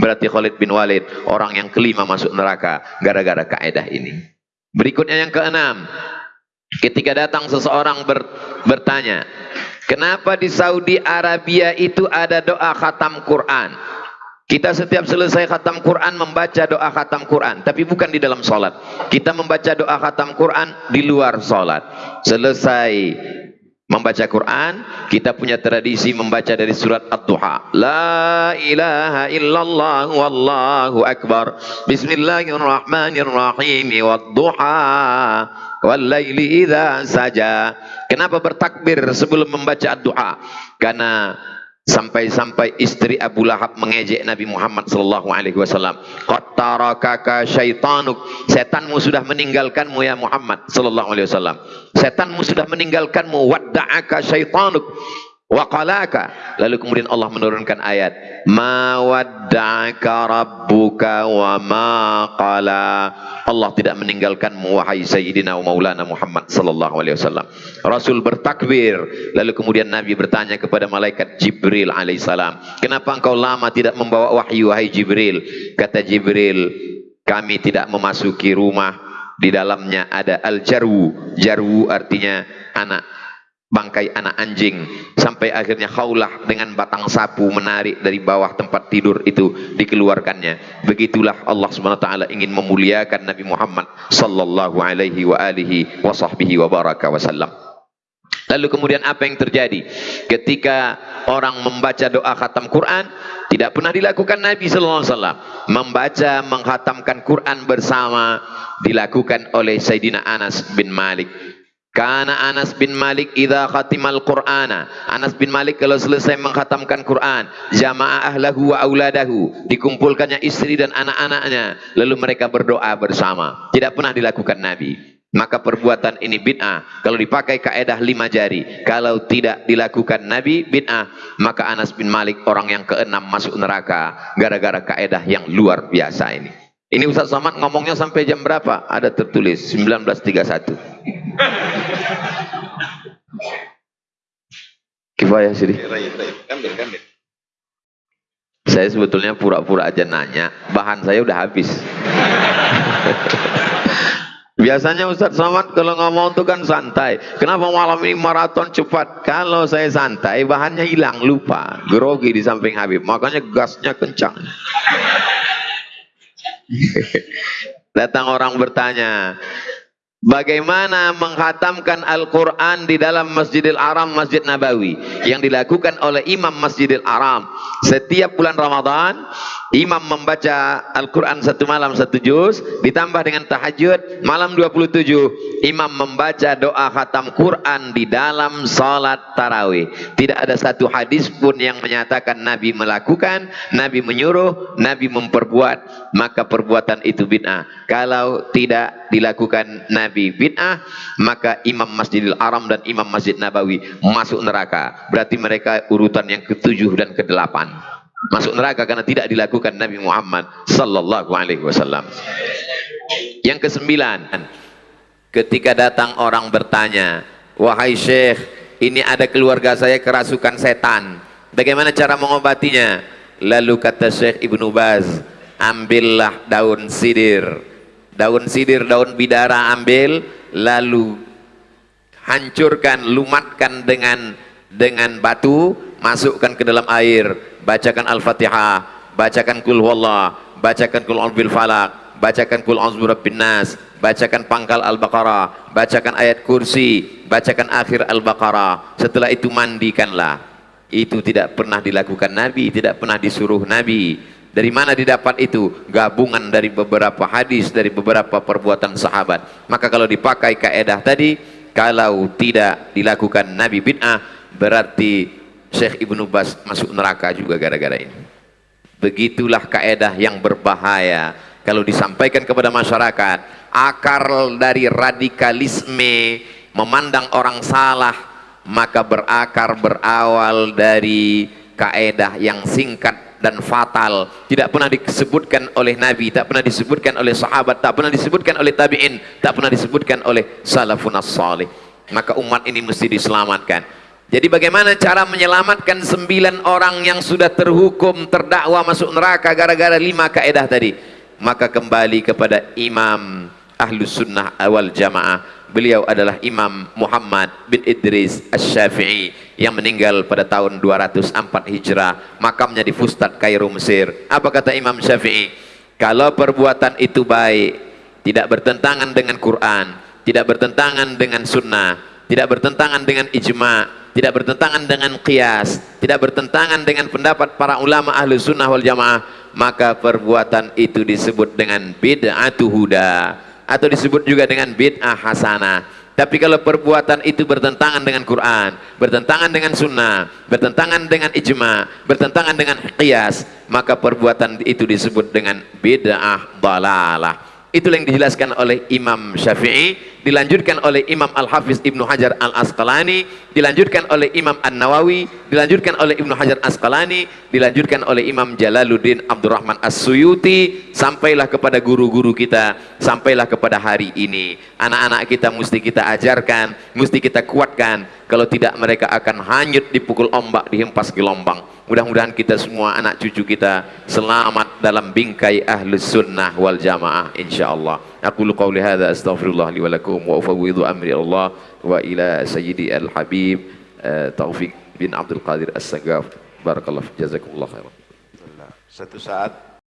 Berarti Khalid bin Walid orang yang kelima masuk neraka gara-gara kaidah ini. Berikutnya yang keenam. Ketika datang seseorang ber, bertanya, kenapa di Saudi Arabia itu ada doa khatam Quran? Kita setiap selesai khatam Quran membaca doa khatam Quran, tapi bukan di dalam solat. Kita membaca doa khatam Quran di luar solat. Selesai membaca Quran, kita punya tradisi membaca dari surat Ad-Duha. La ilaha illallah wallahu akbar. Bismillahirrahmanirrahim. Wad-duha idza saja. Kenapa bertakbir sebelum membaca Ad-Duha? Karena Sampai-sampai istri Abu Lahab mengejek Nabi Muhammad sallallahu alaihi wasallam. Qattarakaka syaitanuk. Setanmu sudah meninggalkanmu ya Muhammad sallallahu alaihi wasallam. Setanmu sudah meninggalkanmu wadda'aka syaitanuk waqalaka. Lalu kemudian Allah menurunkan ayat, "Ma wadda'aka rabbuka wa ma qala." Allah tidak meninggalkanmu wahai Sayyidina Maulana Muhammad sallallahu alaihi wasallam. Rasul bertakbir, lalu kemudian Nabi bertanya kepada malaikat Jibril alaihissalam, "Kenapa engkau lama tidak membawa wahyu wahai Jibril?" Kata Jibril, "Kami tidak memasuki rumah di dalamnya ada al-jarwu. Jarwu artinya anak bangkai anak anjing. Sampai akhirnya khaulah dengan batang sapu menarik dari bawah tempat tidur itu dikeluarkannya. Begitulah Allah taala ingin memuliakan Nabi Muhammad sallallahu alaihi wa alihi wa sahbihi wa baraka wasallam lalu kemudian apa yang terjadi? Ketika orang membaca doa khatam Quran tidak pernah dilakukan Nabi sallallahu alaihi wasallam membaca menghatamkan Quran bersama dilakukan oleh Sayyidina Anas bin Malik Karena Anas bin Malik idza khatimal Qur'ana. Anas bin Malik kalau selesai mengkhatamkan Quran, jamaah ahlahu wa auladahu, dikumpulkannya istri dan anak-anaknya, lalu mereka berdoa bersama. Tidak pernah dilakukan Nabi. Maka perbuatan ini bid'ah. Kalau dipakai kaedah lima jari, kalau tidak dilakukan Nabi bid'ah, maka Anas bin Malik orang yang keenam masuk neraka gara-gara kaedah yang luar biasa ini. Ini Ustaz Somad ngomongnya sampai jam berapa? Ada tertulis 1931. Kifayah sih. Saya sebetulnya pura-pura aja nanya, bahan saya udah habis. Biasanya Ustaz Somad kalau ngomong itu kan santai. Kenapa malam ini maraton cepat? Kalau saya santai, bahannya hilang, lupa. Grogi di samping Habib. Makanya gasnya kencang. Datang orang bertanya, Bagaimana menghatamkan Al-Quran di dalam Masjidil Aram, Masjid Nabawi yang dilakukan oleh Imam Masjidil Aram. Setiap bulan Ramadan, Imam membaca Al-Quran satu malam satu juz, ditambah dengan tahajud, malam 27, Imam membaca doa khatam Quran di dalam salat tarawih. Tidak ada satu hadis pun yang menyatakan Nabi melakukan, Nabi menyuruh, Nabi memperbuat, maka perbuatan itu bid'ah. Kalau tidak dilakukan Nabi Nabi bid'ah, maka Imam Masjidil Aram dan Imam Masjid Nabawi masuk neraka. Berarti mereka urutan yang ketujuh dan kedelapan. Masuk neraka karena tidak dilakukan Nabi Muhammad sallallahu alaihi wasallam. Yang kesembilan, ketika datang orang bertanya, "Wahai Syekh, ini ada keluarga saya kerasukan setan. Bagaimana cara mengobatinya?" Lalu kata Syekh Ibnu Baz, "Ambillah daun sidir." Daun sidir, daun bidara ambil, lalu hancurkan, lumatkan dengan dengan batu, masukkan ke dalam air, bacakan Al-Fatihah, bacakan kul wallah, bacakan kul bil falak, bacakan kul bin nas, bacakan pangkal Al-Baqarah, bacakan ayat kursi, bacakan akhir Al-Baqarah. Setelah itu mandikanlah. Itu tidak pernah dilakukan Nabi, tidak pernah disuruh Nabi dari mana didapat itu? Gabungan dari beberapa hadis, dari beberapa perbuatan sahabat. Maka kalau dipakai kaedah tadi, kalau tidak dilakukan Nabi bid'ah, berarti Syekh Ibnu Bas masuk neraka juga gara-gara ini. Begitulah kaedah yang berbahaya. Kalau disampaikan kepada masyarakat, akar dari radikalisme memandang orang salah, maka berakar berawal dari kaedah yang singkat dan fatal tidak pernah disebutkan oleh Nabi tak pernah disebutkan oleh sahabat tak pernah disebutkan oleh tabi'in tak pernah disebutkan oleh salafun salih maka umat ini mesti diselamatkan Jadi bagaimana cara menyelamatkan sembilan orang yang sudah terhukum terdakwa masuk neraka gara-gara lima kaedah tadi? Maka kembali kepada Imam Ahlus Sunnah awal Jamaah. Beliau adalah Imam Muhammad bin Idris Asy-Syafi'i yang meninggal pada tahun 204 Hijrah. Makamnya di Fustat, Kairo, Mesir. Apa kata Imam Syafi'i? Kalau perbuatan itu baik, tidak bertentangan dengan Quran, tidak bertentangan dengan sunnah, tidak bertentangan dengan ijma' tidak bertentangan dengan qiyas, tidak bertentangan dengan pendapat para ulama ahli sunnah wal jamaah, maka perbuatan itu disebut dengan bid'atu huda atau disebut juga dengan bid'ah hasanah. Tapi kalau perbuatan itu bertentangan dengan Quran, bertentangan dengan sunnah, bertentangan dengan ijma, bertentangan dengan qiyas, maka perbuatan itu disebut dengan bid'ah dalalah. Itulah yang dijelaskan oleh Imam Syafi'i, dilanjutkan oleh Imam Al-Hafiz Ibnu Hajar Al-Asqalani, dilanjutkan oleh Imam An-Nawawi, dilanjutkan oleh Ibnu Hajar Asqalani, dilanjutkan oleh Imam Jalaluddin Abdurrahman As-Suyuti, sampailah kepada guru-guru kita, sampailah kepada hari ini. Anak-anak kita mesti kita ajarkan, mesti kita kuatkan, kalau tidak mereka akan hanyut dipukul ombak, dihempas gelombang. Mudah-mudahan kita semua anak cucu kita selamat dalam bingkai ahlus sunnah wal jamaah insyaallah. Aku lu hadza astaghfirullah li لهم وأفوض أمري إلى الله وإلى سيدي الحبيب آه، توفيق بن عبد القادر السقاف. بارك الله فيك. جزاكم الله خيرا.